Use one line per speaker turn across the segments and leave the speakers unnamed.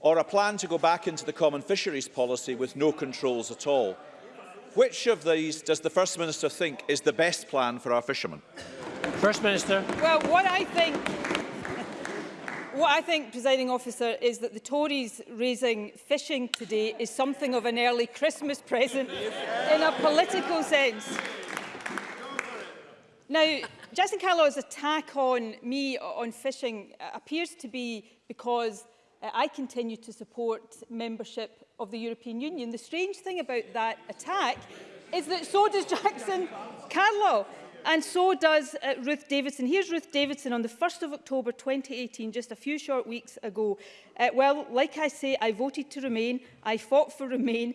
Or a plan to go back into the common fisheries policy with no controls at all. Which of these does the First Minister think is the best plan for our fishermen?
First Minister.
Well, what I think what I think, presiding officer, is that the Tories raising fishing today is something of an early Christmas present in a political sense. Now, Jason Carlow's attack on me on fishing appears to be because uh, I continue to support membership of the European Union. The strange thing about that attack is that so does Jackson Carlow. And so does uh, Ruth Davidson. Here's Ruth Davidson on the 1st of October 2018, just a few short weeks ago. Uh, well, like I say, I voted to remain. I fought for remain.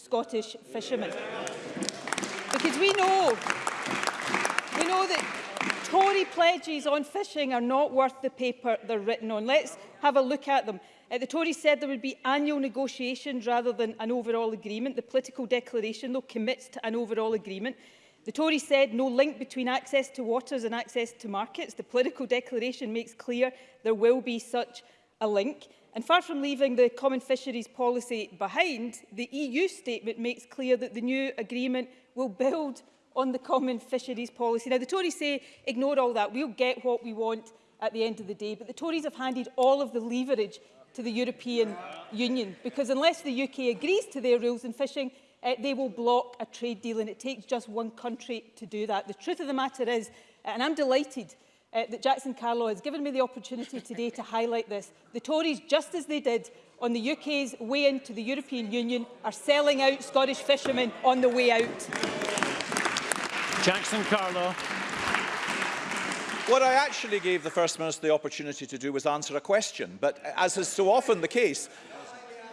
Scottish fishermen. Because we know, we know that Tory pledges on fishing are not worth the paper they're written on. Let's have a look at them. Uh, the Tories said there would be annual negotiations rather than an overall agreement. The political declaration, though, commits to an overall agreement. The Tories said no link between access to waters and access to markets. The political declaration makes clear there will be such a link. And far from leaving the common fisheries policy behind, the EU statement makes clear that the new agreement will build on the common fisheries policy. Now, the Tories say, ignore all that, we'll get what we want at the end of the day. But the Tories have handed all of the leverage to the European Union, because unless the UK agrees to their rules in fishing, uh, they will block a trade deal and it takes just one country to do that. The truth of the matter is, eh, and I'm delighted uh, that Jackson Carlow has given me the opportunity today to highlight this, the Tories, just as they did on the UK's way into the European Union, are selling out Scottish fishermen on the way out.
Jackson Carlow.
What I actually gave the First Minister the opportunity to do was answer a question, but as is so often the case,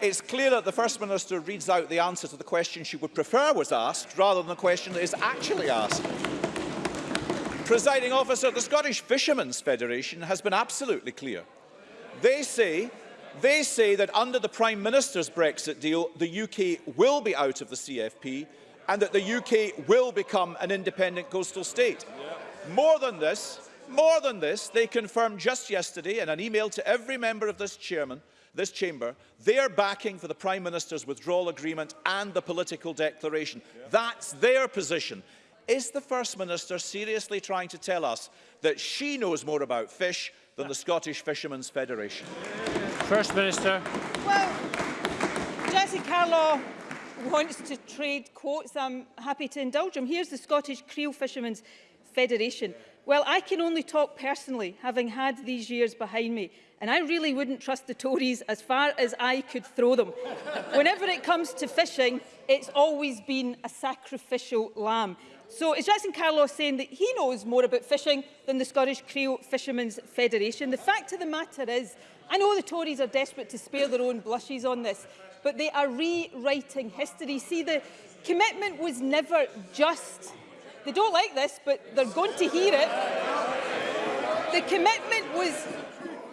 it's clear that the First Minister reads out the answer to the question she would prefer was asked, rather than the question that is actually asked. Presiding officer, the Scottish Fishermen's Federation has been absolutely clear. They say, they say that under the Prime Minister's Brexit deal, the UK will be out of the CFP and that the UK will become an independent coastal state. More than this, more than this, they confirmed just yesterday in an email to every member of this chairman this chamber, they're backing for the Prime Minister's withdrawal agreement and the political declaration. Yeah. That's their position. Is the First Minister seriously trying to tell us that she knows more about fish than the Scottish Fishermen's Federation?
First Minister.
Well, Jesse Carlaw wants to trade quotes. I'm happy to indulge him. Here's the Scottish Creel Fishermen's Federation. Well, I can only talk personally, having had these years behind me, and I really wouldn't trust the Tories as far as I could throw them. Whenever it comes to fishing, it's always been a sacrificial lamb. So is Jackson Carlos saying that he knows more about fishing than the Scottish Creole Fishermen's Federation? The fact of the matter is, I know the Tories are desperate to spare their own blushes on this, but they are rewriting history. See, the commitment was never just They don't like this, but they're going to hear it. The commitment was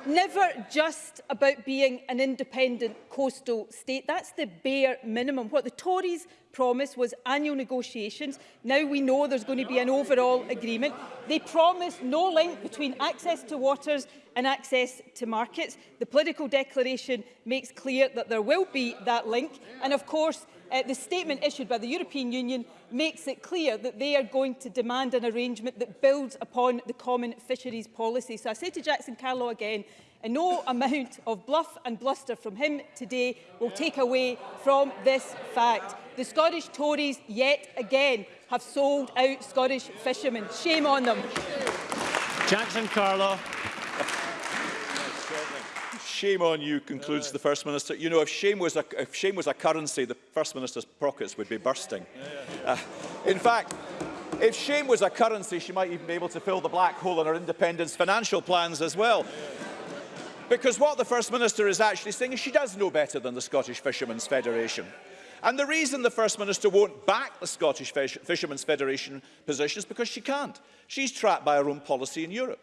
never just about being an independent coastal state. That's the bare minimum. What the Tories promised was annual negotiations. Now we know there's going to be an overall agreement. They promised no link between access to waters and access to markets. The political declaration makes clear that there will be that link. And of course, uh, the statement issued by the European Union makes it clear that they are going to demand an arrangement that builds upon the common fisheries policy. So I say to Jackson Carlow again, and no amount of bluff and bluster from him today will take away from this fact. The Scottish Tories yet again have sold out Scottish fishermen. Shame on them.
Jackson Carlow.
Shame on you, concludes the First Minister. You know, if shame was a, if shame was a currency, the First Minister's pockets would be bursting. Uh, in fact, if shame was a currency, she might even be able to fill the black hole in her independence financial plans as well. Because what the First Minister is actually saying is she does know better than the Scottish Fishermen's Federation. And the reason the First Minister won't back the Scottish Fish Fishermen's Federation position is because she can't. She's trapped by her own policy in Europe.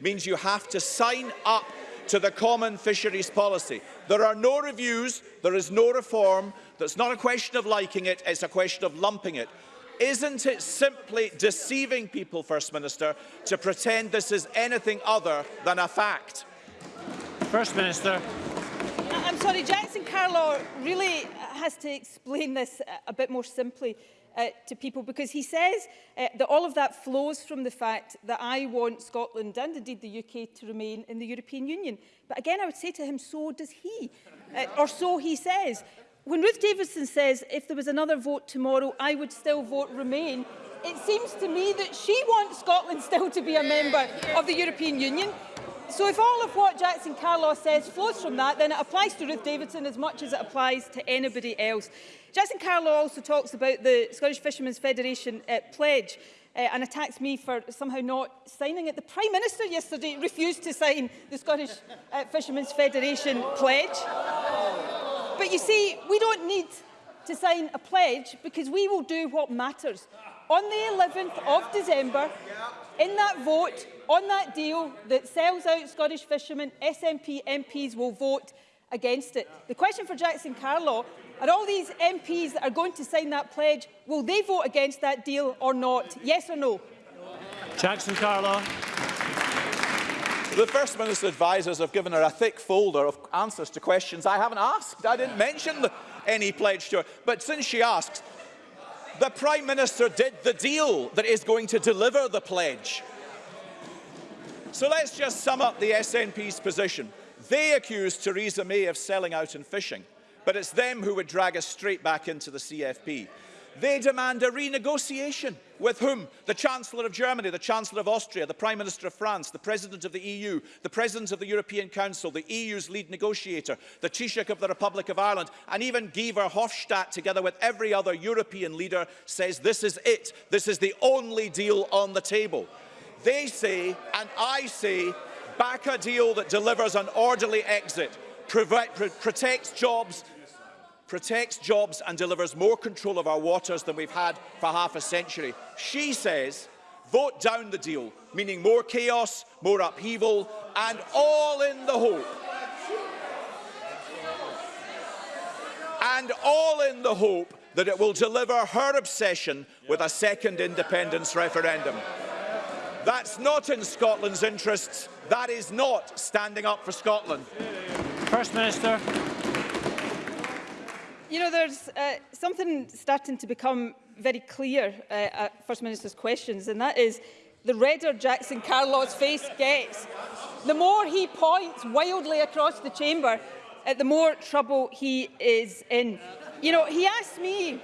means you have to sign up to the common fisheries policy. There are no reviews, there is no reform, that's not a question of liking it, it's a question of lumping it. Isn't it simply deceiving people, First Minister, to pretend this is anything other than a fact?
First Minister.
I'm sorry, Jackson Carlo really has to explain this uh, a bit more simply uh, to people because he says uh, that all of that flows from the fact that I want Scotland and indeed the UK to remain in the European Union. But again, I would say to him, so does he, uh, or so he says. When Ruth Davidson says, if there was another vote tomorrow, I would still vote remain, it seems to me that she wants Scotland still to be a member of the European Union. So if all of what Jackson Carlos says flows from that, then it applies to Ruth Davidson as much as it applies to anybody else. Jackson Carlo also talks about the Scottish Fishermen's Federation uh, pledge uh, and attacks me for somehow not signing it. The Prime Minister yesterday refused to sign the Scottish uh, Fishermen's Federation pledge. But you see, we don't need to sign a pledge because we will do what matters. on the 11th of December, in that vote, on that deal that sells out Scottish fishermen, SNP MPs will vote against it. The question for Jackson Carlaw, are all these MPs that are going to sign that pledge, will they vote against that deal or not? Yes or no?
Jackson Carlaw.
The First Minister's advisers have given her a thick folder of answers to questions I haven't asked. I didn't mention any pledge to her. But since she asked, The Prime Minister did the deal that is going to deliver the pledge. So let's just sum up the SNP's position. They accuse Theresa May of selling out and fishing, but it's them who would drag us straight back into the CFP. They demand a renegotiation with whom? The Chancellor of Germany, the Chancellor of Austria, the Prime Minister of France, the President of the EU, the President of the European Council, the EU's lead negotiator, the Taoiseach of the Republic of Ireland, and even Guy Verhofstadt, together with every other European leader, says this is it. This is the only deal on the table. They say, and I say, back a deal that delivers an orderly exit, protects jobs, protects jobs and delivers more control of our waters than we've had for half a century. She says, vote down the deal, meaning more chaos, more upheaval, and all in the hope. And all in the hope that it will deliver her obsession with a second independence referendum. That's not in Scotland's interests. That is not standing up for Scotland.
First Minister.
you know, there's uh, something starting to become very clear uh, at First Minister's questions, and that is the redder Jackson Carlaw's face gets. The more he points wildly across the chamber, uh, the more trouble he is in. You know, he asked me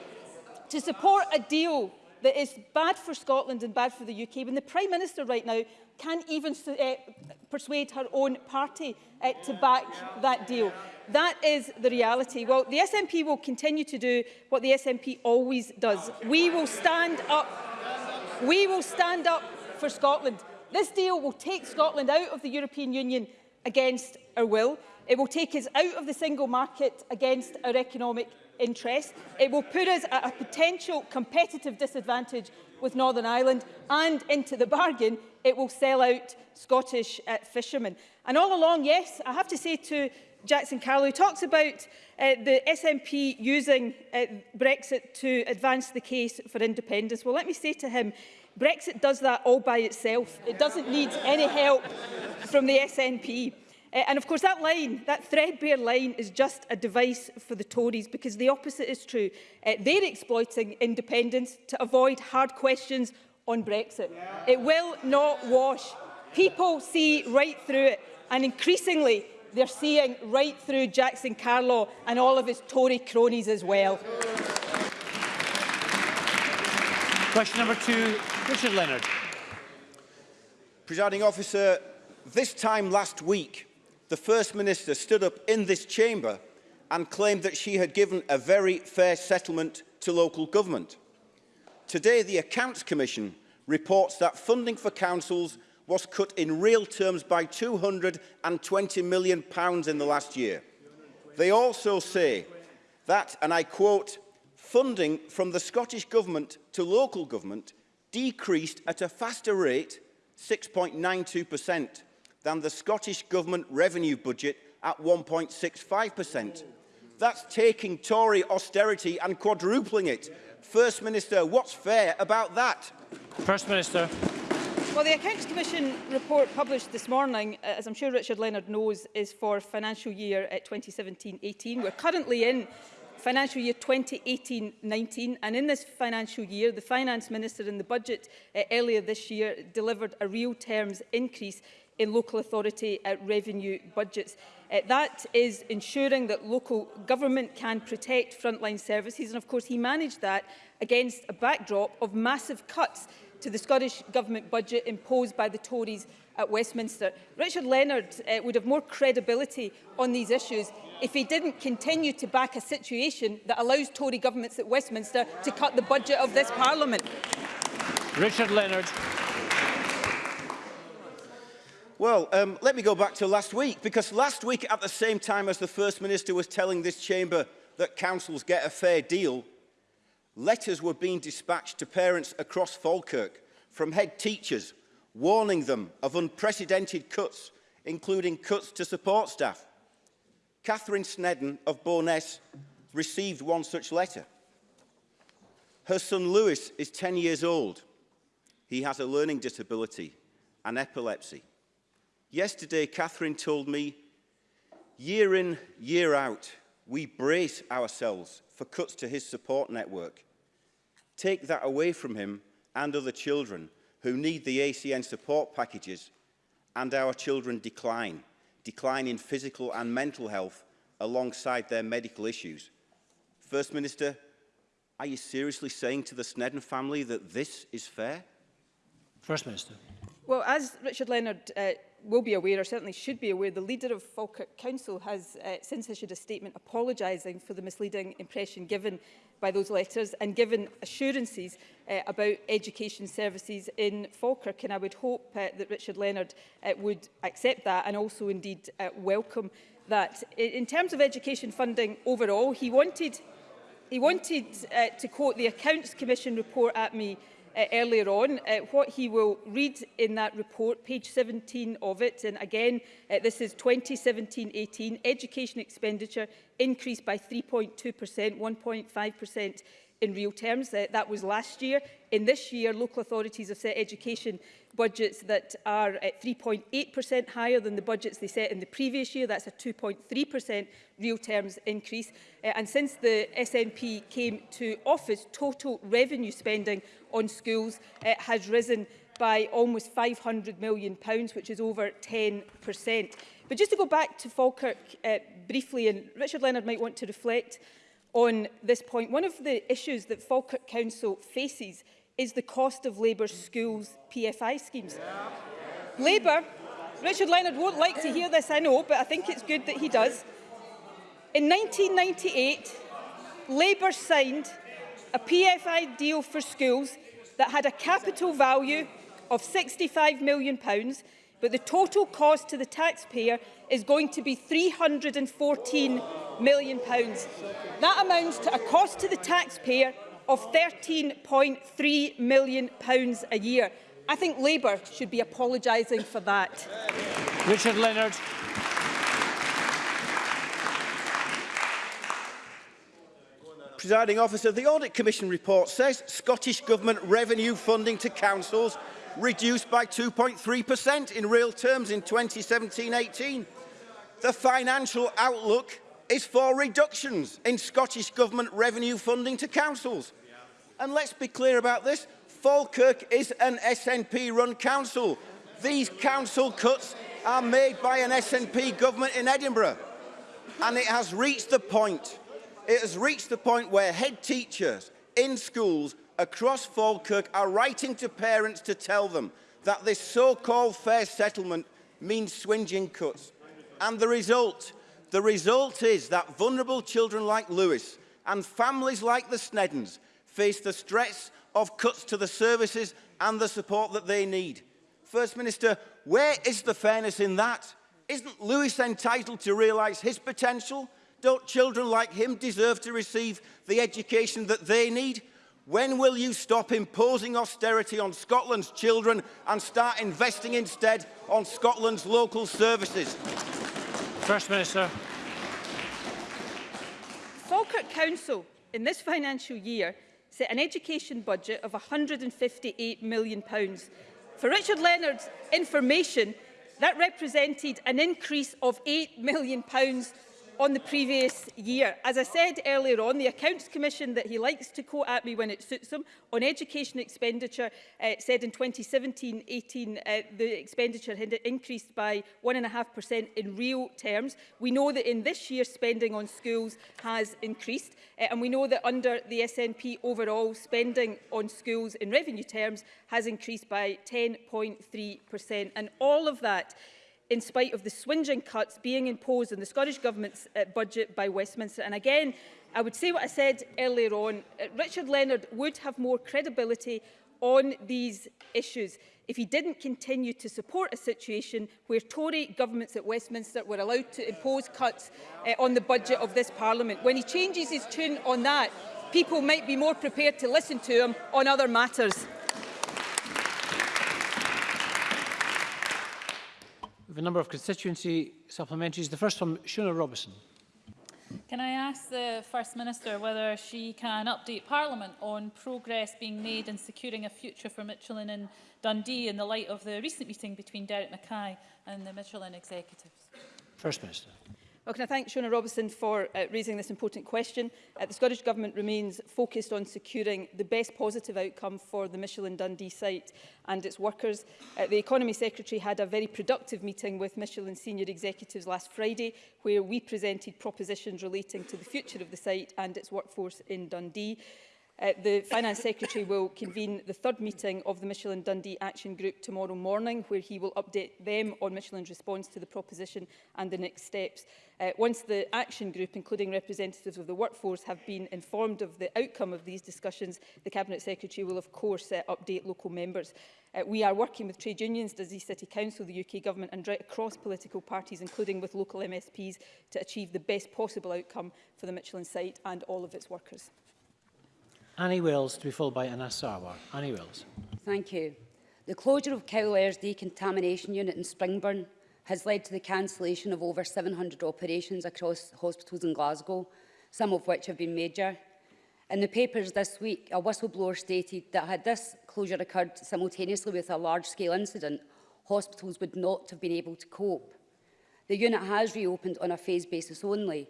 to support a deal that is bad for Scotland and bad for the UK when the Prime Minister right now can't even uh, persuade her own party uh, to back that deal. That is the reality. Well, the SNP will continue to do what the SNP always does. We will stand up. We will stand up for Scotland. This deal will take Scotland out of the European Union against our will. It will take us out of the single market against our economic interest. It will put us at a potential competitive disadvantage with Northern Ireland and into the bargain it will sell out Scottish uh, fishermen. And all along, yes, I have to say to Jackson Carlow, who talks about uh, the SNP using uh, Brexit to advance the case for independence. Well, let me say to him, Brexit does that all by itself. It doesn't need any help from the SNP. Uh, and of course that line, that threadbare line is just a device for the Tories because the opposite is true. Uh, they're exploiting independence to avoid hard questions on Brexit. Yeah. It will not wash. People see right through it and increasingly they're seeing right through Jackson Carlow and all of his Tory cronies as well.
Question number two, Richard Leonard.
Presiding officer, this time last week, the First Minister stood up in this chamber and claimed that she had given a very fair settlement to local government. Today, the Accounts Commission reports that funding for councils was cut in real terms by £220 million in the last year. They also say that, and I quote, funding from the Scottish Government to local government decreased at a faster rate, 6.92%, than the Scottish Government revenue budget at 1.65%. That's taking Tory austerity and quadrupling it. First Minister, what's fair about that?
First Minister.
Well, the Accounts Commission report published this morning, uh, as I'm sure Richard Leonard knows, is for financial year 2017-18. Uh, We're currently in financial year 2018-19 and in this financial year the finance minister in the budget uh, earlier this year delivered a real terms increase in local authority uh, revenue budgets. Uh, that is ensuring that local government can protect frontline services and of course he managed that against a backdrop of massive cuts to the Scottish Government budget imposed by the Tories at Westminster. Richard Leonard uh, would have more credibility on these issues if he didn't continue to back a situation that allows Tory governments at Westminster to cut the budget of this Parliament.
Richard Leonard.
Well, um, let me go back to last week, because last week, at the same time as the First Minister was telling this chamber that councils get a fair deal, letters were being dispatched to parents across Falkirk from head teachers, warning them of unprecedented cuts, including cuts to support staff. Catherine Sneddon of Bowness received one such letter. Her son Lewis is 10 years old. He has a learning disability and epilepsy. Yesterday, Catherine told me, year in, year out, we brace ourselves for cuts to his support network. Take that away from him and other children who need the ACN support packages and our children decline, decline in physical and mental health alongside their medical issues. First Minister, are you seriously saying to the Snedden family that this is fair?
First Minister.
Well, as Richard Leonard uh, will be aware, or certainly should be aware, the leader of Falkirk Council has uh, since issued a statement apologising for the misleading impression given by those letters and given assurances uh, about education services in Falkirk. And I would hope uh, that Richard Leonard uh, would accept that and also indeed uh, welcome that. In terms of education funding overall, he wanted, he wanted uh, to quote the Accounts Commission report at me uh, earlier on. Uh, what he will read in that report, page 17 of it, and again, uh, this is 2017-18, education expenditure increased by 3.2%, 1.5% in real terms. Uh, that was last year. In this year, local authorities have set education budgets that are at 3.8% higher than the budgets they set in the previous year. That's a 2.3% real terms increase. Uh, and since the SNP came to office, total revenue spending on schools uh, has risen by almost £500 million, which is over 10%. But just to go back to Falkirk uh, briefly, and Richard Leonard might want to reflect on this point, one of the issues that Falkirk Council faces is the cost of Labour schools PFI schemes. Yeah. Labour, Richard Leonard won't like to hear this, I know, but I think it's good that he does. In 1998, Labour signed a PFI deal for schools that had a capital value of £65 million, pounds, but the total cost to the taxpayer is going to be £314 million. Pounds. That amounts to a cost to the taxpayer of £13.3 million pounds a year. I think Labour should be apologising for that.
Richard Leonard.
presiding officer, the Audit Commission report says Scottish Government revenue funding to councils reduced by 2.3% in real terms in 2017-18. The financial outlook is for reductions in Scottish Government revenue funding to councils. And let's be clear about this, Falkirk is an SNP-run council. These council cuts are made by an SNP government in Edinburgh. And it has reached the point it has reached the point where head teachers in schools across Falkirk are writing to parents to tell them that this so-called fair settlement means swinging cuts. And the result, the result is that vulnerable children like Lewis and families like the Sneddons face the stress of cuts to the services and the support that they need. First Minister, where is the fairness in that? Isn't Lewis entitled to realise his potential? Don't children like him deserve to receive the education that they need? When will you stop imposing austerity on Scotland's children and start investing instead on Scotland's local services?
First Minister.
Falkirk Council in this financial year set an education budget of £158 million. For Richard Leonard's information, that represented an increase of £8 million on the previous year. As I said earlier on, the Accounts Commission that he likes to quote at me when it suits him on education expenditure uh, said in 2017-18 uh, the expenditure had increased by 1.5% in real terms. We know that in this year spending on schools has increased uh, and we know that under the SNP overall spending on schools in revenue terms has increased by 10.3% and all of that in spite of the swinging cuts being imposed on the Scottish Government's uh, budget by Westminster. And again, I would say what I said earlier on, uh, Richard Leonard would have more credibility on these issues if he didn't continue to support a situation where Tory governments at Westminster were allowed to impose cuts uh, on the budget of this Parliament. When he changes his tune on that, people might be more prepared to listen to him on other matters.
a number of constituency supplementaries. The first from Shona Robertson.
Can I ask the First Minister whether she can update Parliament on progress being made in securing a future for Michelin and Dundee in the light of the recent meeting between Derek Mackay and the Michelin executives?
First Minister.
Well, can I thank Shona Robertson for uh, raising this important question. Uh, the Scottish Government remains focused on securing the best positive outcome for the Michelin Dundee site and its workers. Uh, the Economy Secretary had a very productive meeting with Michelin senior executives last Friday, where we presented propositions relating to the future of the site and its workforce in Dundee. Uh, the Finance Secretary will convene the third meeting of the Michelin Dundee Action Group tomorrow morning, where he will update them on Michelin's response to the proposition and the next steps. Uh, once the action group, including representatives of the workforce, have been informed of the outcome of these discussions, the Cabinet Secretary will, of course, uh, update local members. Uh, we are working with trade unions, Dundee City Council, the UK Government and right across political parties, including with local MSPs, to achieve the best possible outcome for the Michelin site and all of its workers.
Annie Wills to be followed by Anna Sarwar. Annie Wills.
Thank you. The closure of Cowlair's decontamination unit in Springburn has led to the cancellation of over 700 operations across hospitals in Glasgow, some of which have been major. In the papers this week, a whistleblower stated that had this closure occurred simultaneously with a large-scale incident, hospitals would not have been able to cope. The unit has reopened on a phase basis only,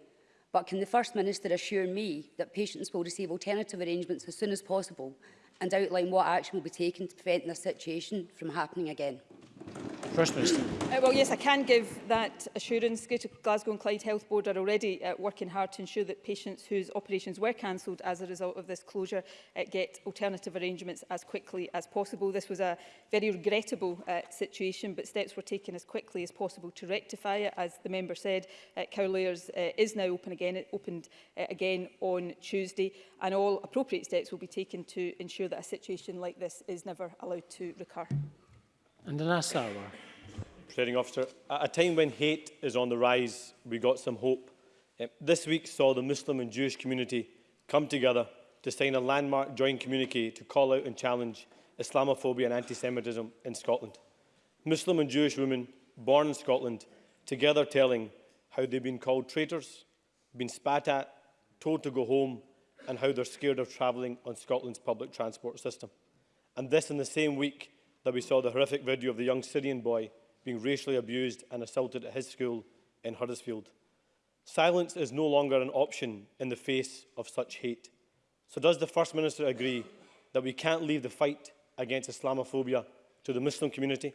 but can the First Minister assure me that patients will receive alternative arrangements as soon as possible and outline what action will be taken to prevent this situation from happening again?
First Minister.
Uh, well, yes, I can give that assurance. Greater Glasgow and Clyde Health Board are already uh, working hard to ensure that patients whose operations were cancelled as a result of this closure uh, get alternative arrangements as quickly as possible. This was a very regrettable uh, situation, but steps were taken as quickly as possible to rectify it. As the member said, uh, Cowlayers uh, is now open again, it uh, opened uh, again on Tuesday, and all appropriate steps will be taken to ensure that a situation like this is never allowed to recur.
And the last hour.
Presiding officer, at a time when hate is on the rise, we got some hope. Eh, this week saw the Muslim and Jewish community come together to sign a landmark joint communique to call out and challenge Islamophobia and anti-Semitism in Scotland. Muslim and Jewish women born in Scotland together telling how they've been called traitors, been spat at, told to go home and how they're scared of travelling on Scotland's public transport system. And this in the same week that we saw the horrific video of the young Syrian boy being racially abused and assaulted at his school in Huddersfield. Silence is no longer an option in the face of such hate. So does the First Minister agree that we can't leave the fight against Islamophobia to the Muslim community,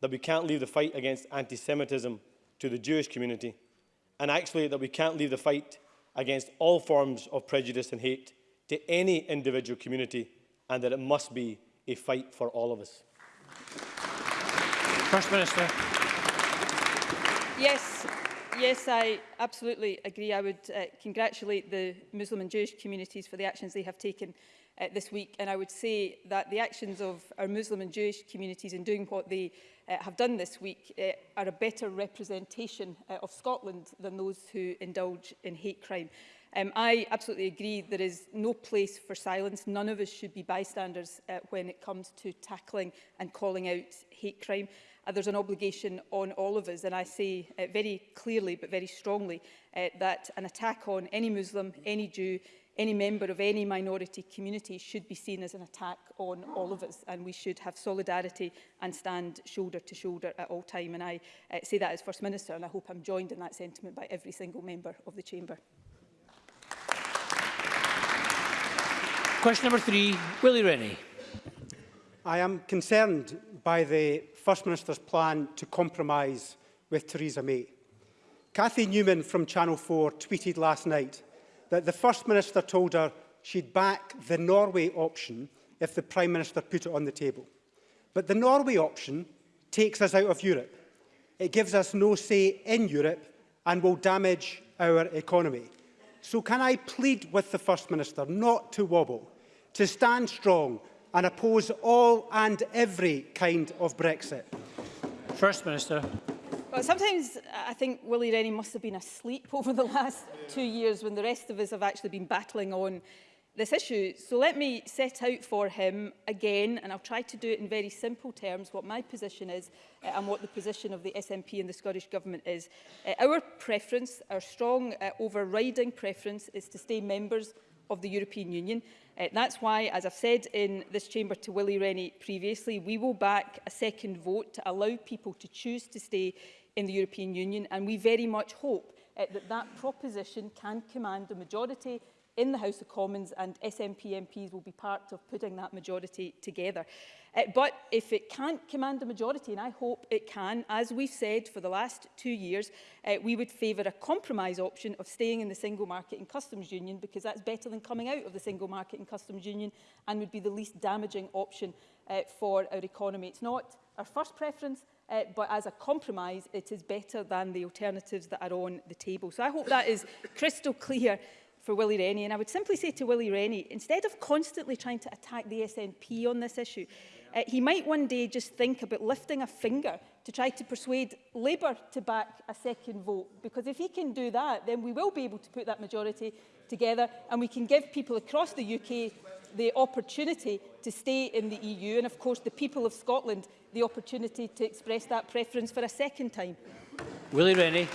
that we can't leave the fight against anti-Semitism to the Jewish community, and actually that we can't leave the fight against all forms of prejudice and hate to any individual community and that it must be a fight for all of us.
First Minister.
Yes, yes, I absolutely agree. I would uh, congratulate the Muslim and Jewish communities for the actions they have taken uh, this week. And I would say that the actions of our Muslim and Jewish communities in doing what they uh, have done this week uh, are a better representation uh, of Scotland than those who indulge in hate crime. Um, I absolutely agree there is no place for silence. None of us should be bystanders uh, when it comes to tackling and calling out hate crime. Uh, there's an obligation on all of us, and I say uh, very clearly but very strongly uh, that an attack on any Muslim, any Jew, any member of any minority community should be seen as an attack on all of us and we should have solidarity and stand shoulder to shoulder at all time and I uh, say that as First Minister and I hope I'm joined in that sentiment by every single member of the Chamber.
Question number three, Willie Rennie.
I am concerned by the First Minister's plan to compromise with Theresa May. Cathy Newman from Channel 4 tweeted last night that the First Minister told her she'd back the Norway option if the Prime Minister put it on the table. But the Norway option takes us out of Europe. It gives us no say in Europe and will damage our economy. So can I plead with the First Minister not to wobble to stand strong and oppose all and every kind of Brexit?
First Minister.
Well, sometimes uh, I think Willie Rennie must have been asleep over the last two years when the rest of us have actually been battling on this issue. So let me set out for him again, and I'll try to do it in very simple terms, what my position is uh, and what the position of the SNP and the Scottish Government is. Uh, our preference, our strong uh, overriding preference, is to stay members of the European Union. Uh, that's why, as I've said in this chamber to Willie Rennie previously, we will back a second vote to allow people to choose to stay in the European Union, and we very much hope uh, that that proposition can command a majority in the House of Commons, and SNP MPs will be part of putting that majority together. Uh, but if it can't command a majority, and I hope it can, as we've said for the last two years, uh, we would favour a compromise option of staying in the single market and customs union because that's better than coming out of the single market and customs union and would be the least damaging option uh, for our economy. It's not our first preference, uh, but as a compromise, it is better than the alternatives that are on the table. So I hope that is crystal clear for Willie Rennie. And I would simply say to Willie Rennie, instead of constantly trying to attack the SNP on this issue, uh, he might one day just think about lifting a finger to try to persuade Labour to back a second vote. Because if he can do that, then we will be able to put that majority together and we can give people across the UK the opportunity to stay in the EU and, of course, the people of Scotland the opportunity to express that preference for a second time.
Willie Rennie.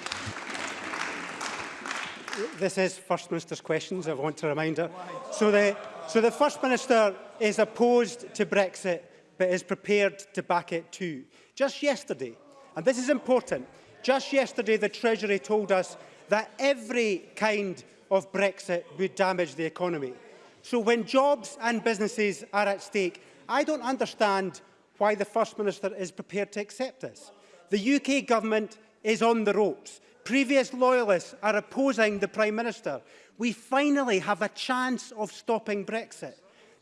This is First Minister's questions, I want to remind her. So the, so the First Minister is opposed to Brexit but is prepared to back it too. Just yesterday, and this is important, just yesterday the Treasury told us that every kind of Brexit would damage the economy. So when jobs and businesses are at stake, I don't understand why the First Minister is prepared to accept this. The UK government is on the ropes. Previous loyalists are opposing the Prime Minister. We finally have a chance of stopping Brexit.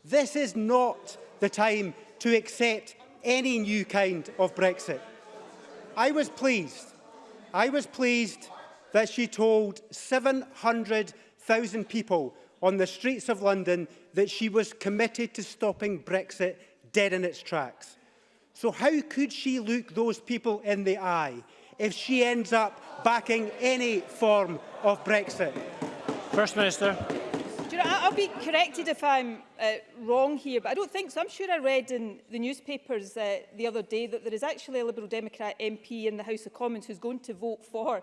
This is not the time to accept any new kind of Brexit. I was pleased. I was pleased that she told 700,000 people on the streets of London that she was committed to stopping Brexit dead in its tracks. So how could she look those people in the eye if she ends up backing any form of Brexit?
First Minister.
Do you know, I'll be corrected if I'm uh, wrong here, but I don't think so. I'm sure I read in the newspapers uh, the other day that there is actually a Liberal Democrat MP in the House of Commons who's going to vote for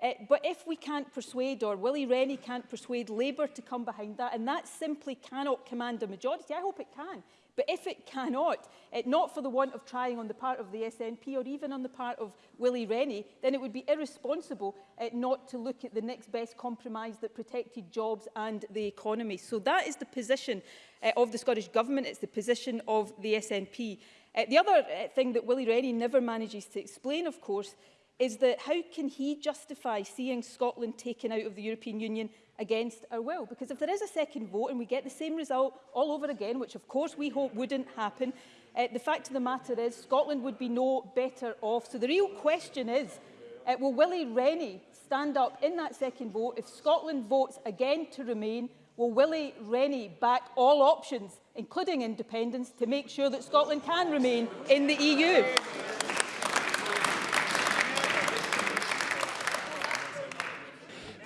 Uh, eh, but if we can't persuade, or Willie Rennie can't persuade Labour to come behind that, and that simply cannot command a majority, I hope it can. But if it cannot, it, not for the want of trying on the part of the SNP or even on the part of Willie Rennie, then it would be irresponsible uh, not to look at the next best compromise that protected jobs and the economy. So that is the position uh, of the Scottish Government. It's the position of the SNP. Uh, eh, the other uh, thing that Willie Rennie never manages to explain, of course, is that how can he justify seeing Scotland taken out of the European Union against our will? Because if there is a second vote and we get the same result all over again, which of course we hope wouldn't happen, uh, the fact of the matter is Scotland would be no better off. So the real question is, uh, will Willie Rennie stand up in that second vote? If Scotland votes again to remain, will Willie Rennie back all options, including independence, to make sure that Scotland can remain in the EU?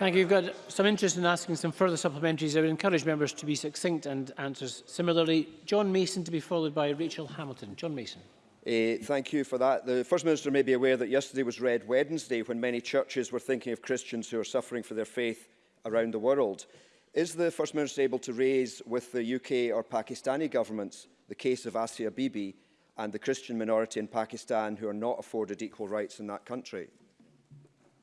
Thank you. You've got some interest in asking some further supplementaries. I would encourage members to be succinct and answers similarly. John Mason to be followed by Rachel Hamilton. John Mason.
Uh, thank you for that. The First Minister may be aware that yesterday was Red Wednesday when many churches were thinking of Christians who are suffering for their faith around the world. Is the First Minister able to raise with the UK or Pakistani governments the case of Asia Bibi and the Christian minority in Pakistan who are not afforded equal rights in that country?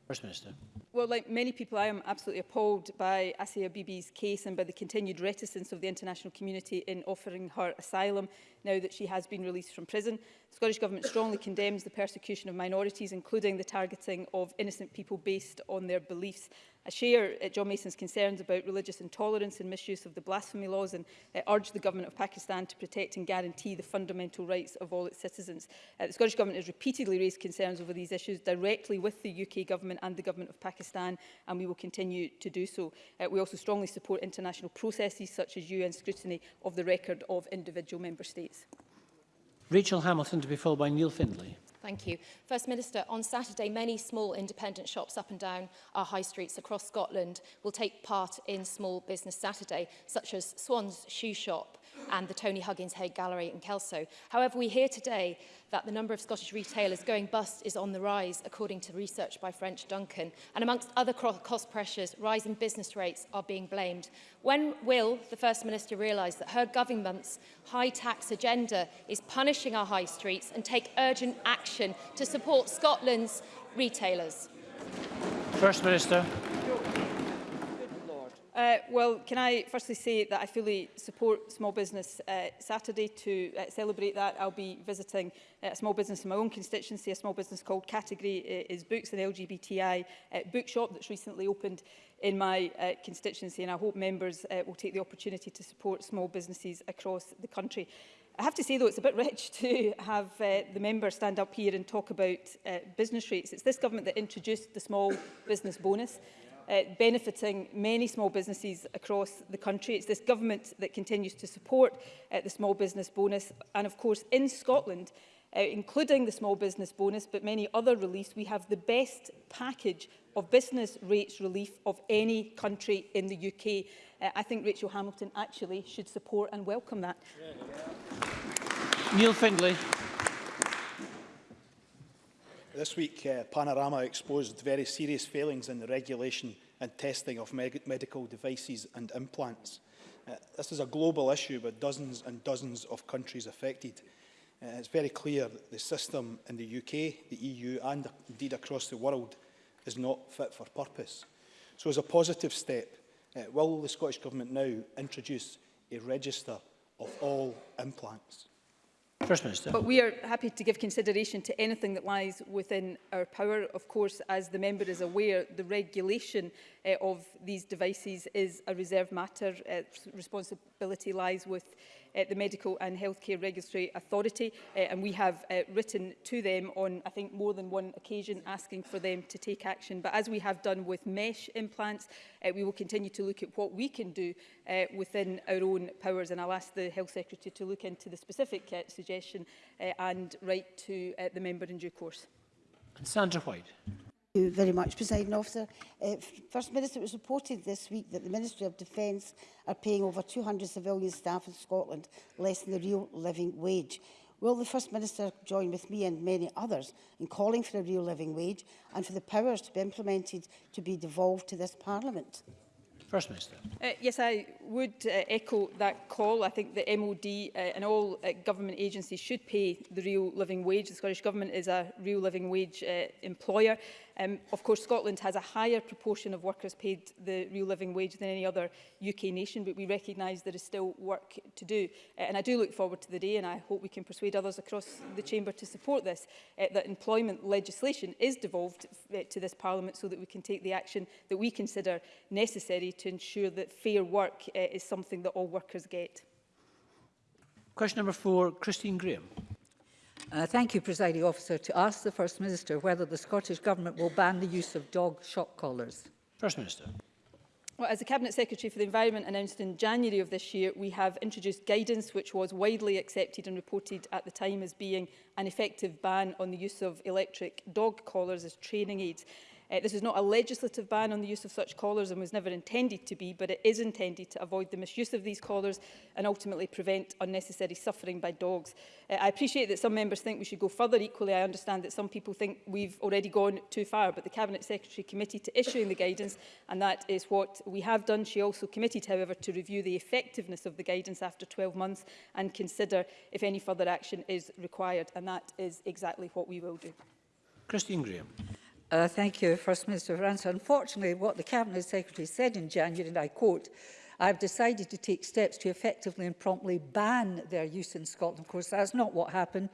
First Minister.
Well, like many people, I am absolutely appalled by Asiya Bibi's case and by the continued reticence of the international community in offering her asylum now that she has been released from prison. The Scottish Government strongly condemns the persecution of minorities, including the targeting of innocent people based on their beliefs. I share uh, John Mason's concerns about religious intolerance and misuse of the blasphemy laws and uh, urge the Government of Pakistan to protect and guarantee the fundamental rights of all its citizens. Uh, the Scottish Government has repeatedly raised concerns over these issues directly with the UK Government and the Government of Pakistan and we will continue to do so. Uh, we also strongly support international processes such as UN scrutiny of the record of individual member states.
Rachel Hamilton to be followed by Neil Findlay.
Thank you. First Minister, on Saturday, many small independent shops up and down our high streets across Scotland will take part in Small Business Saturday, such as Swan's Shoe Shop, and the Tony Huggins Hague Gallery in Kelso. However, we hear today that the number of Scottish retailers going bust is on the rise, according to research by French Duncan. And amongst other cost pressures, rising business rates are being blamed. When will the First Minister realise that her government's high tax agenda is punishing our high streets and take urgent action to support Scotland's retailers?
First Minister.
Uh, well, can I firstly say that I fully support Small Business uh, Saturday to uh, celebrate that. I'll be visiting uh, a small business in my own constituency, a small business called Category uh, is Books, an LGBTI uh, bookshop that's recently opened in my uh, constituency and I hope members uh, will take the opportunity to support small businesses across the country. I have to say though it's a bit rich to have uh, the member stand up here and talk about uh, business rates. It's this government that introduced the small business bonus uh, benefiting many small businesses across the country. It's this government that continues to support uh, the small business bonus. And of course, in Scotland, uh, including the small business bonus, but many other reliefs, we have the best package of business rates relief of any country in the UK. Uh, I think Rachel Hamilton actually should support and welcome that.
Yeah, yeah. Neil Findlay.
This week, uh, Panorama exposed very serious failings in the regulation and testing of me medical devices and implants. Uh, this is a global issue with dozens and dozens of countries affected. Uh, it's very clear that the system in the UK, the EU and indeed across the world is not fit for purpose. So as a positive step, uh, will the Scottish Government now introduce a register of all implants?
First Minister.
But we are happy to give consideration to anything that lies within our power. Of course, as the member is aware, the regulation uh, of these devices is a reserved matter. Uh, responsibility lies with uh, the Medical and Healthcare Regulatory Authority. Uh, and we have uh, written to them on, I think, more than one occasion asking for them to take action. But as we have done with mesh implants, uh, we will continue to look at what we can do uh, within our own powers. And I'll ask the Health Secretary to look into the specific uh, suggestion uh, and write to uh, the member in due course.
And Sandra White
you very much, Presiding Officer. Uh, First Minister, it was reported this week that the Ministry of Defence are paying over 200 civilian staff in Scotland less than the real living wage. Will the First Minister join with me and many others in calling for a real living wage and for the powers to be implemented to be devolved to this Parliament?
First Minister.
Uh, yes, I would uh, echo that call. I think the MOD uh, and all uh, government agencies should pay the real living wage. The Scottish Government is a real living wage uh, employer. Um, of course, Scotland has a higher proportion of workers paid the real living wage than any other UK nation, but we recognise there is still work to do. Uh, and I do look forward to the day, and I hope we can persuade others across the Chamber to support this, uh, that employment legislation is devolved uh, to this Parliament so that we can take the action that we consider necessary to ensure that fair work uh, is something that all workers get.
Question number four, Christine Graham.
Uh, thank you, Presiding Officer, to ask the First Minister whether the Scottish Government will ban the use of dog shock collars.
First Minister.
Well, as the Cabinet Secretary for the Environment announced in January of this year, we have introduced guidance which was widely accepted and reported at the time as being an effective ban on the use of electric dog collars as training aids. Uh, this is not a legislative ban on the use of such collars and was never intended to be, but it is intended to avoid the misuse of these collars and ultimately prevent unnecessary suffering by dogs. Uh, I appreciate that some members think we should go further. Equally, I understand that some people think we've already gone too far, but the Cabinet Secretary committed to issuing the guidance, and that is what we have done. She also committed, however, to review the effectiveness of the guidance after 12 months and consider if any further action is required, and that is exactly what we will do.
Christine Graham.
Uh, thank you, First Minister for answer. Unfortunately, what the Cabinet Secretary said in January, and I quote, I have decided to take steps to effectively and promptly ban their use in Scotland. Of course, that's not what happened.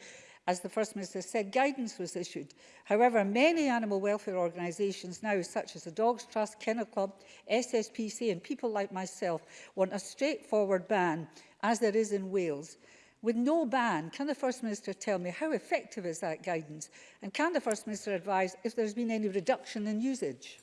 As the First Minister said, guidance was issued. However, many animal welfare organisations now, such as the Dogs Trust, Kennel Club, SSPC and people like myself, want a straightforward ban, as there is in Wales. With no ban, can the First Minister tell me how effective is that guidance? And can the First Minister advise if there's been any reduction in usage?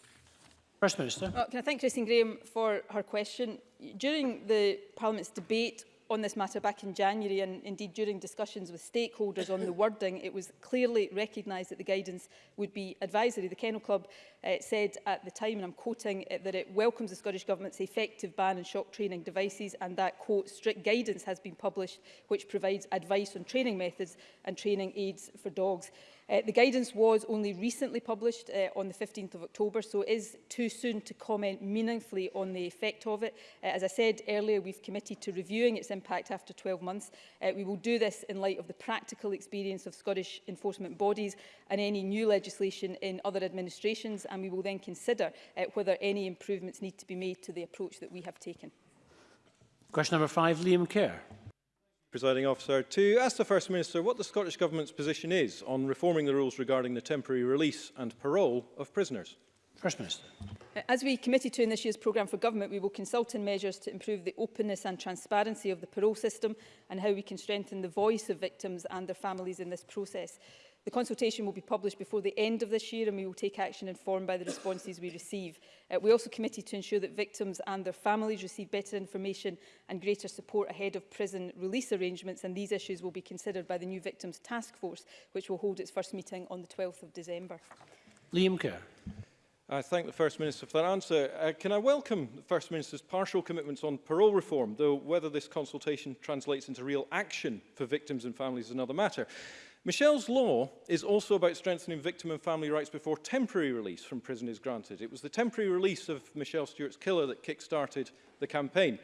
First Minister.
Well, uh, can I thank Christine Graham for her question? During the Parliament's debate on this matter back in January and indeed during discussions with stakeholders on the wording, it was clearly recognised that the guidance would be advisory. The Kennel Club uh, said at the time, and I'm quoting, uh, that it welcomes the Scottish Government's effective ban on shock training devices and that, quote, strict guidance has been published which provides advice on training methods and training aids for dogs. Uh, the guidance was only recently published uh, on the 15th of October, so it is too soon to comment meaningfully on the effect of it. Uh, as I said earlier, we've committed to reviewing its impact after 12 months. Uh, we will do this in light of the practical experience of Scottish enforcement bodies and any new legislation in other administrations, and we will then consider uh, whether any improvements need to be made to the approach that we have taken.
Question number five, Liam Kerr.
Presiding Officer, to ask the First Minister what the Scottish Government's position is on reforming the rules regarding the temporary release and parole of prisoners.
First Minister.
As we committed to in this year's programme for government, we will consult in measures to improve the openness and transparency of the parole system and how we can strengthen the voice of victims and their families in this process. The consultation will be published before the end of this year and we will take action informed by the responses we receive. Uh, we also committed to ensure that victims and their families receive better information and greater support ahead of prison release arrangements and these issues will be considered by the new Victims Task Force which will hold its first meeting on the 12th of December.
Liam Kerr.
I thank the First Minister for that answer. Uh, can I welcome the First Minister's partial commitments on parole reform, though whether this consultation translates into real action for victims and families is another matter. Michelle's law is also about strengthening victim and family rights before temporary release from prison is granted. It was the temporary release of Michelle Stewart's killer that kick-started the campaign.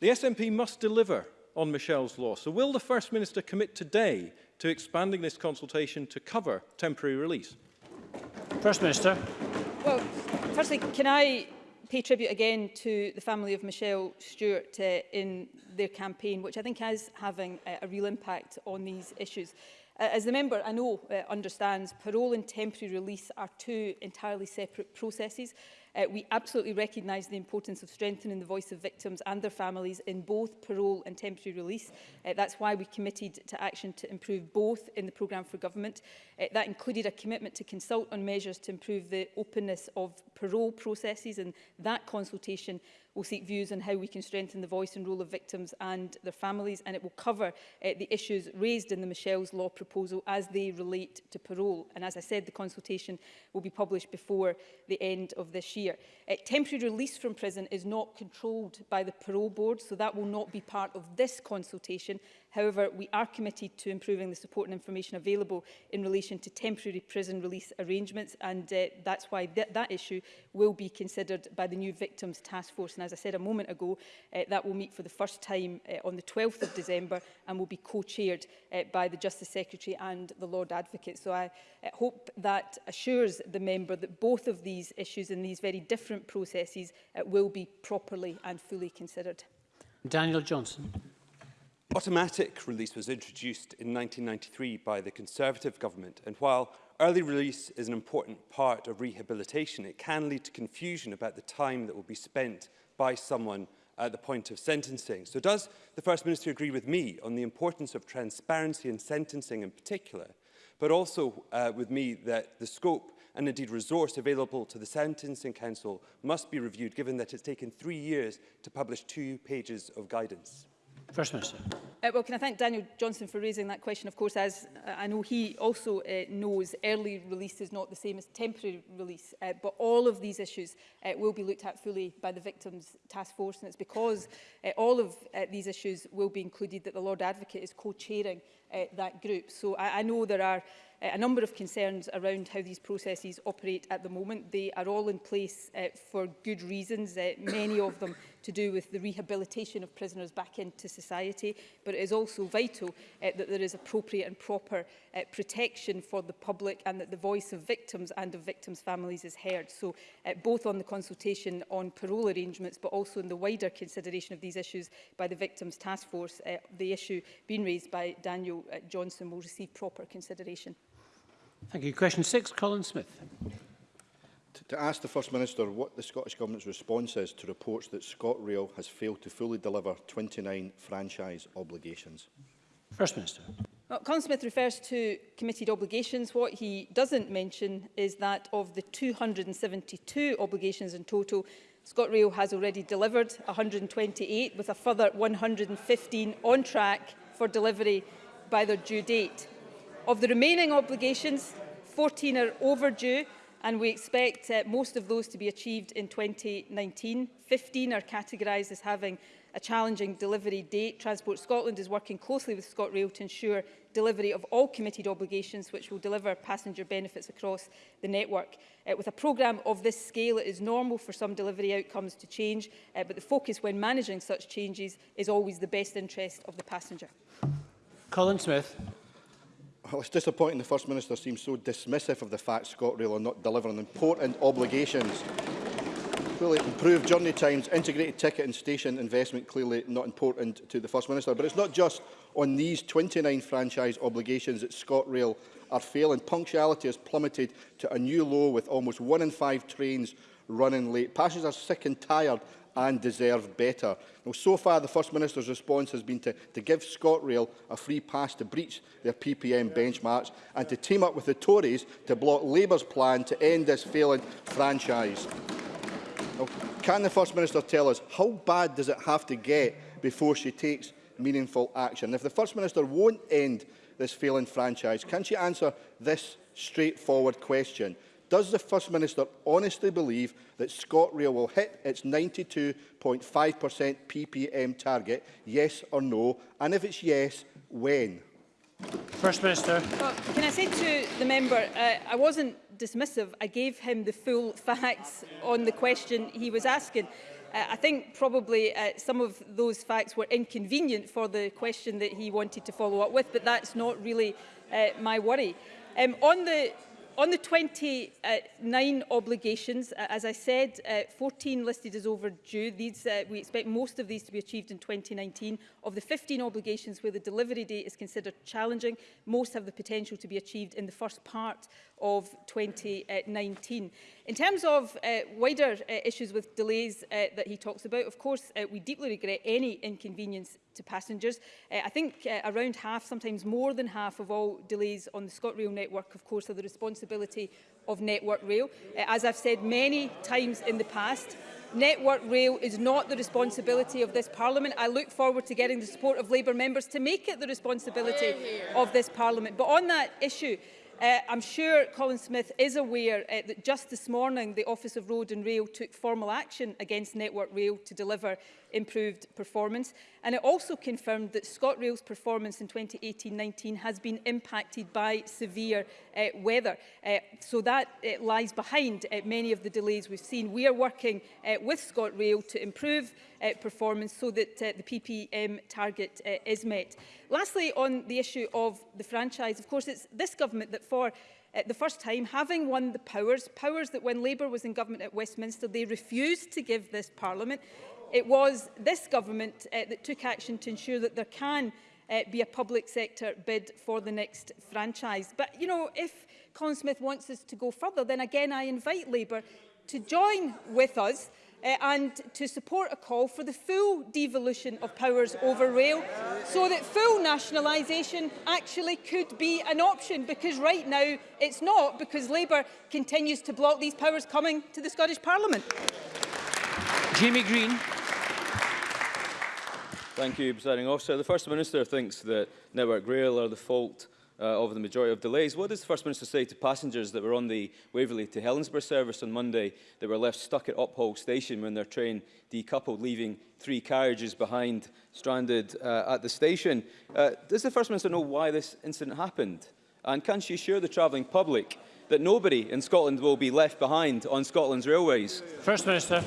The SNP must deliver on Michelle's law. So will the First Minister commit today to expanding this consultation to cover temporary release?
First Minister.
Well, firstly, can I pay tribute again to the family of Michelle Stewart uh, in their campaign, which I think is having a, uh, a real impact on these issues. As the member, I know, uh, understands, parole and temporary release are two entirely separate processes. Uh, we absolutely recognise the importance of strengthening the voice of victims and their families in both parole and temporary release. Uh, that's why we committed to action to improve both in the programme for government. Uh, that included a commitment to consult on measures to improve the openness of parole processes and that consultation will seek views on how we can strengthen the voice and role of victims and their families, and it will cover uh, the issues raised in the Michelle's Law proposal as they relate to parole. And as I said, the consultation will be published before the end of this year. Uh, temporary release from prison is not controlled by the Parole Board, so that will not be part of this consultation. However, we are committed to improving the support and information available in relation to temporary prison release arrangements and uh, that's why th that issue will be considered by the new Victims Task Force and as I said a moment ago uh, that will meet for the first time uh, on the 12th of December and will be co-chaired uh, by the Justice Secretary and the Lord Advocate. So I uh, hope that assures the member that both of these issues and these very different processes uh, will be properly and fully considered.
Daniel Johnson.
Automatic release was introduced in 1993 by the Conservative government, and while early release is an important part of rehabilitation, it can lead to confusion about the time that will be spent by someone at the point of sentencing. So does the First Minister agree with me on the importance of transparency in sentencing in particular, but also uh, with me that the scope and indeed resource available to the Sentencing Council must be reviewed given that it's taken three years to publish two pages of guidance?
First Minister.
Uh, well, can I thank Daniel Johnson for raising that question? Of course, as uh, I know he also uh, knows, early release is not the same as temporary release, uh, but all of these issues uh, will be looked at fully by the Victims Task Force, and it's because uh, all of uh, these issues will be included that the Lord Advocate is co-chairing uh, that group. So I, I know there are uh, a number of concerns around how these processes operate at the moment. They are all in place uh, for good reasons, uh, many of them to do with the rehabilitation of prisoners back into society, but it is also vital uh, that there is appropriate and proper uh, protection for the public and that the voice of victims and of victims' families is heard. So uh, both on the consultation on parole arrangements, but also in the wider consideration of these issues by the Victims Task Force, uh, the issue being raised by Daniel uh, Johnson will receive proper consideration.
Thank you. Question six, Colin Smith.
to ask the First Minister what the Scottish Government's response is to reports that ScotRail has failed to fully deliver 29 franchise obligations.
First Minister.
Well, Colin Smith refers to committed obligations. What he doesn't mention is that of the 272 obligations in total, ScotRail has already delivered 128 with a further 115 on track for delivery by their due date. Of the remaining obligations, 14 are overdue and we expect uh, most of those to be achieved in 2019. 15 are categorised as having a challenging delivery date. Transport Scotland is working closely with ScotRail to ensure delivery of all committed obligations which will deliver passenger benefits across the network. Uh, with a programme of this scale, it is normal for some delivery outcomes to change, uh, but the focus when managing such changes is always the best interest of the passenger.
Colin Smith.
Well, it's disappointing the First Minister seems so dismissive of the fact ScotRail are not delivering important obligations. Clearly, improved journey times, integrated ticket and station investment clearly not important to the First Minister. But it's not just on these 29 franchise obligations that ScotRail are failing. Punctuality has plummeted to a new low with almost one in five trains running late. Passengers are sick and tired and deserve better. Now, so far, the First Minister's response has been to, to give ScotRail a free pass to breach their PPM benchmarks and to team up with the Tories to block Labour's plan to end this failing franchise. Now, can the First Minister tell us how bad does it have to get before she takes meaningful action? If the First Minister won't end this failing franchise, can she answer this straightforward question? Does the First Minister honestly believe that ScotRail will hit its 92.5% PPM target, yes or no? And if it's yes, when?
First Minister.
Well, can I say to the member, uh, I wasn't dismissive. I gave him the full facts on the question he was asking. Uh, I think probably uh, some of those facts were inconvenient for the question that he wanted to follow up with, but that's not really uh, my worry. Um, on the on the 29 obligations, uh, as I said, uh, 14 listed as overdue. These, uh, we expect most of these to be achieved in 2019. Of the 15 obligations where the delivery date is considered challenging, most have the potential to be achieved in the first part of 2019. In terms of uh, wider uh, issues with delays uh, that he talks about, of course, uh, we deeply regret any inconvenience to passengers. Uh, I think uh, around half, sometimes more than half of all delays on the ScotRail network, of course, are the responsibility of Network Rail. Uh, as I've said many times in the past, Network Rail is not the responsibility of this Parliament. I look forward to getting the support of Labour members to make it the responsibility of this Parliament. But on that issue, Uh, I'm sure Colin Smith is aware uh, that just this morning the Office of Road and Rail took formal action against Network Rail to deliver improved performance. And it also confirmed that ScotRail's performance in 2018-19 has been impacted by severe uh, weather. Uh, so that uh, lies behind uh, many of the delays we've seen. We are working uh, with ScotRail to improve uh, performance so that uh, the PPM target uh, is met. Lastly, on the issue of the franchise, of course, it's this government that for uh, the first time, having won the powers, powers that when Labour was in government at Westminster, they refused to give this parliament. It was this government uh, that took action to ensure that there can uh, be a public sector bid for the next franchise. But, you know, if Colin Smith wants us to go further, then again I invite Labour to join with us uh, and to support a call for the full devolution of powers over rail so that full nationalisation actually could be an option because right now it's not because Labour continues to block these powers coming to the Scottish Parliament.
Jimmy Green.
Thank you, Presiding Officer. The First Minister thinks that Network Rail are the fault uh, of the majority of delays. What does the First Minister say to passengers that were on the Waverley to Helensburgh service on Monday that were left stuck at Uphall station when their train decoupled, leaving three carriages behind stranded uh, at the station? Uh, does the First Minister know why this incident happened? And can she assure the travelling public that nobody in Scotland will be left behind on Scotland's railways?
First Minister.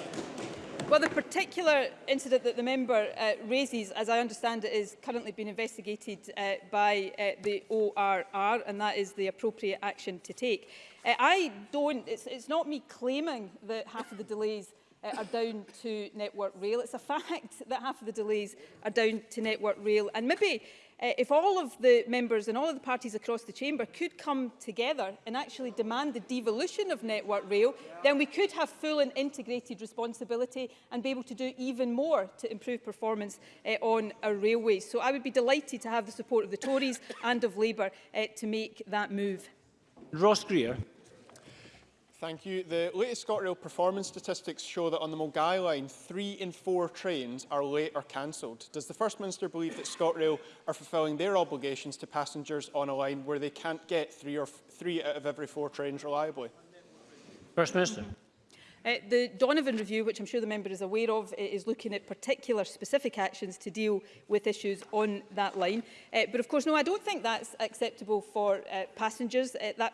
Well, the particular incident that the member uh, raises, as I understand it, is currently being investigated uh, by uh, the ORR, and that is the appropriate action to take. Uh, I don't, it's, it's not me claiming that half of the delays uh, are down to Network Rail. It's a fact that half of the delays are down to Network Rail. And maybe uh, if all of the members and all of the parties across the chamber could come together and actually demand the devolution of Network Rail, yeah. then we could have full and integrated responsibility and be able to do even more to improve performance uh, on our railways. So I would be delighted to have the support of the Tories and of Labour uh, to make that move.
Ross Greer.
Thank you. The latest ScotRail performance statistics show that on the Mulgai line, three in four trains are late or cancelled. Does the First Minister believe that ScotRail are fulfilling their obligations to passengers on a line where they can't get three, or three out of every four trains reliably?
First Minister.
Uh, the Donovan Review, which I'm sure the member is aware of, uh, is looking at particular specific actions to deal with issues on that line. Uh, but of course, no, I don't think that's acceptable for uh, passengers. Uh, that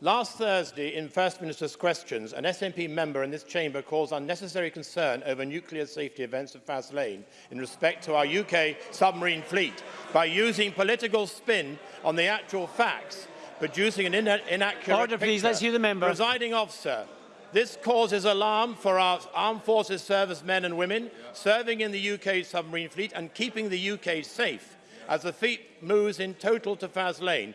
last Thursday, in First Minister's Questions, an SNP member in this chamber caused unnecessary concern over nuclear safety events at Fast Lane in respect to our UK submarine fleet by using political spin on the actual facts, producing an inaccurate
Order, picture. please. Let's hear the member.
Presiding officer, This causes alarm for our armed forces servicemen and women serving in the UK submarine fleet and keeping the UK safe as the fleet moves in total to fast lane.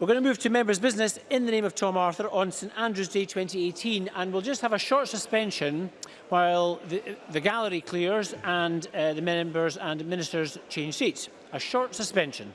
We're going to move to members' business in the name of Tom Arthur on St Andrew's Day 2018, and we'll just have a short suspension while the, the gallery clears and uh, the members and ministers change seats. A short suspension.